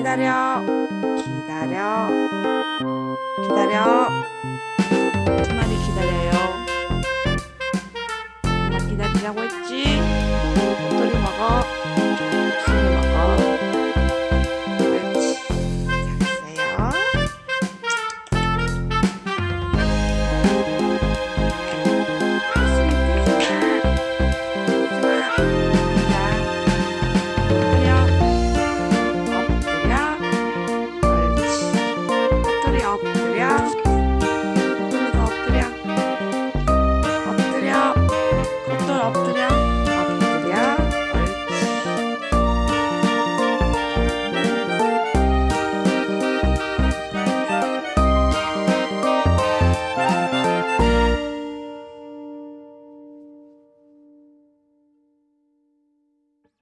기다려. 기다려. 기다려. 두 마리 기다려요.